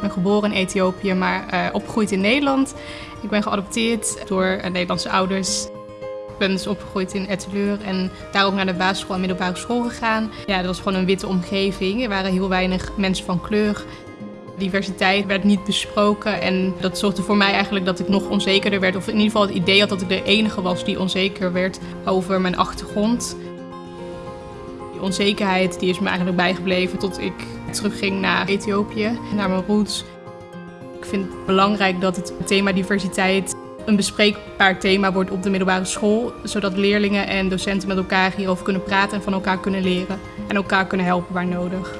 Ik ben geboren in Ethiopië, maar uh, opgegroeid in Nederland. Ik ben geadopteerd door uh, Nederlandse ouders. Ik ben dus opgegroeid in Etteleur en daar ook naar de basisschool en middelbare school gegaan. Ja, dat was gewoon een witte omgeving. Er waren heel weinig mensen van kleur. Diversiteit werd niet besproken en dat zorgde voor mij eigenlijk dat ik nog onzekerder werd. Of in ieder geval het idee had dat ik de enige was die onzeker werd over mijn achtergrond. Die onzekerheid die is me eigenlijk bijgebleven tot ik terugging naar Ethiopië, naar mijn roots. Ik vind het belangrijk dat het thema diversiteit een bespreekbaar thema wordt op de middelbare school, zodat leerlingen en docenten met elkaar hierover kunnen praten en van elkaar kunnen leren en elkaar kunnen helpen waar nodig.